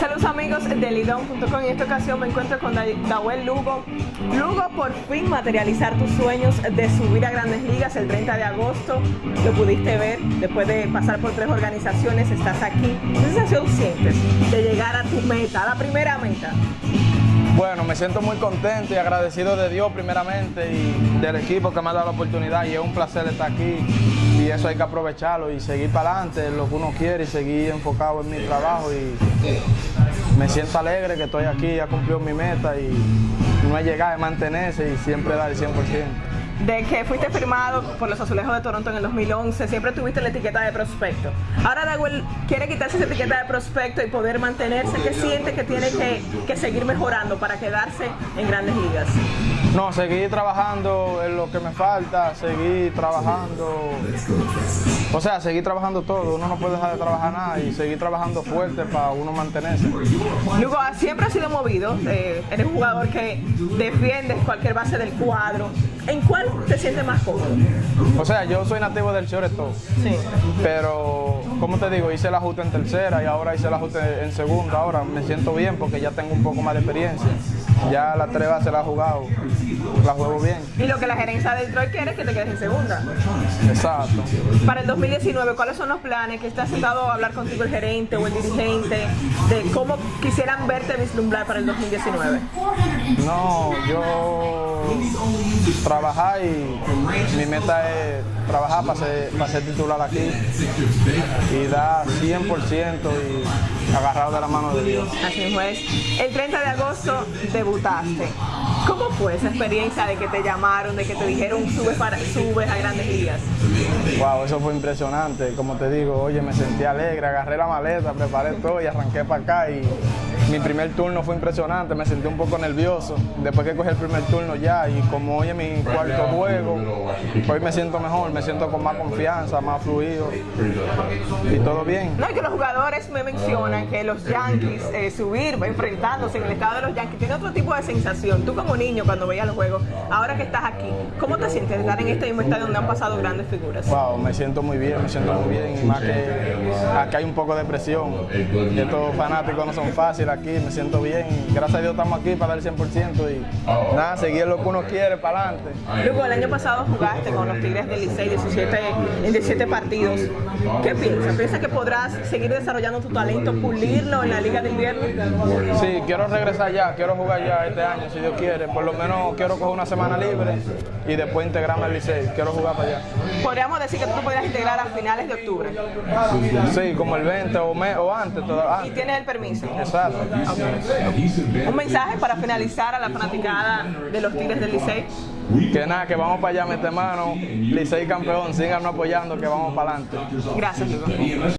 Saludos amigos de Lidón.com. En esta ocasión me encuentro con Dawel Lugo. Lugo, por fin materializar tus sueños de subir a Grandes Ligas el 30 de agosto. Lo pudiste ver después de pasar por tres organizaciones. Estás aquí. ¿Qué sensación sientes de llegar a tu meta, a la primera meta? Bueno, me siento muy contento y agradecido de Dios primeramente y del equipo que me ha dado la oportunidad y es un placer estar aquí eso hay que aprovecharlo y seguir para adelante, lo que uno quiere y seguir enfocado en mi trabajo y me siento alegre que estoy aquí, ya cumplió mi meta y no he llegado a mantenerse y siempre dar el 100% de que fuiste firmado por los Azulejos de Toronto en el 2011, siempre tuviste la etiqueta de prospecto. Ahora Dagüel quiere quitarse esa etiqueta de prospecto y poder mantenerse. ¿Qué siente que tiene que, que seguir mejorando para quedarse en grandes ligas? No, seguir trabajando en lo que me falta, seguir trabajando, o sea, seguir trabajando todo, uno no puede dejar de trabajar nada y seguir trabajando fuerte para uno mantenerse. Luego, siempre ha sido movido, eh, eres un jugador que defiende cualquier base del cuadro, ¿en cuál te sientes más cómodo? O sea, yo soy nativo del shortstop, sí. pero como te digo, hice el ajuste en tercera y ahora hice el ajuste en segunda, ahora me siento bien porque ya tengo un poco más de experiencia. Ya la tres se la ha jugado, la juego bien. Y lo que la gerencia del Detroit quiere es que te quedes en segunda. Exacto. Para el 2019, ¿cuáles son los planes? que está sentado a hablar contigo el gerente o el dirigente de cómo quisieran verte vislumbrar para el 2019? No, yo trabajar y mi meta es trabajar para ser, para ser titular aquí y dar 100% y agarrado de la mano de Dios. Así es. El 30 de agosto debutaste. ¿Cómo fue esa experiencia de que te llamaron, de que te dijeron subes, para, subes a grandes ligas? Wow, eso fue impresionante. Como te digo, oye, me sentí alegre, agarré la maleta, preparé todo y arranqué para acá y mi primer turno fue impresionante, me sentí un poco nervioso. Después que cogí el primer turno ya y como hoy es mi cuarto juego, hoy me siento mejor, me siento con más confianza, más fluido y todo bien. No, y que los jugadores me mencionan que los Yankees, eh, subir, enfrentándose en el estado de los Yankees, tiene otro tipo de sensación. Tú como niño cuando veías los juegos, ahora que estás aquí, ¿cómo te sientes de estar en este mismo estadio donde han pasado grandes figuras? Wow, me siento muy bien, me siento muy bien, y más que acá hay un poco de presión. Estos fanáticos no son fáciles aquí, me siento bien. Gracias a Dios estamos aquí para dar el 100% y nada, seguir lo que uno quiere para adelante. Luego, el año pasado jugaste con los Tigres del Licey 17, en 17 partidos. ¿Qué piensas? ¿Piensas que podrás seguir desarrollando tu talento, pulirlo en la Liga de Invierno? Sí, quiero regresar ya, quiero jugar ya este año, si Dios quiere. Por lo menos quiero coger una semana libre y después integrarme al Licey. Quiero jugar para allá. Podríamos decir que tú podrías integrar a finales de octubre. Sí, como el 20 o, o antes, ¿Y tienes el permiso? Exacto. Un mensaje para finalizar a la fanaticada de los Tigres del Licey. Que nada, que vamos para allá, mete mano, Licey campeón, sigan apoyando, que vamos para adelante. Gracias,